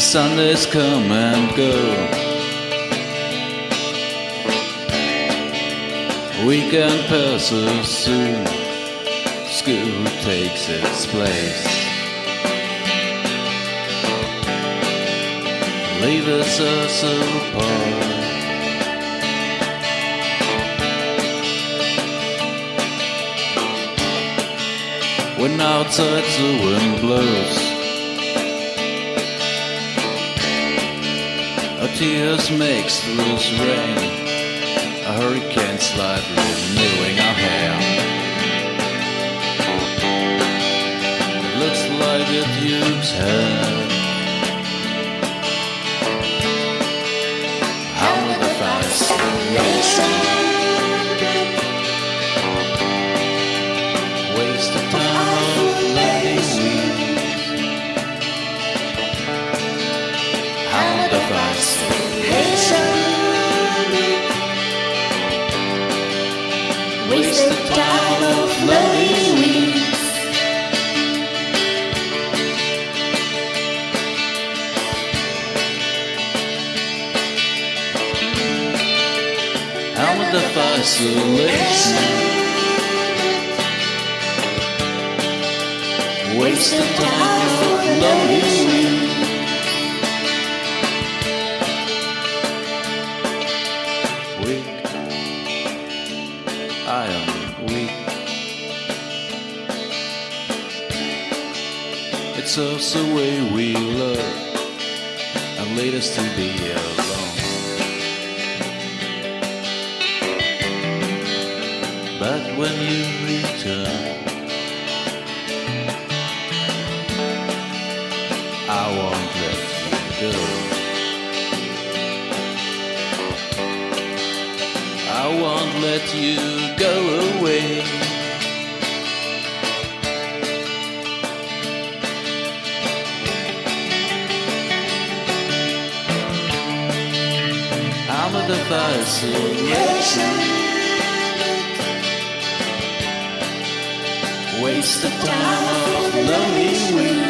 The Sundays come and go. Weekend passes soon. School takes its place. Leaves us apart. When outside the wind blows. Tears makes loose rain. A hurricane slightly renewing our hair. It looks like a duke's hair. How will the fascination waste the time of loving we Weak, I am weak. It's just the way we love and lead us to be alone. But when you return, I won't let you go. I won't let you go away. I'm a fascination. Waste the time of loving we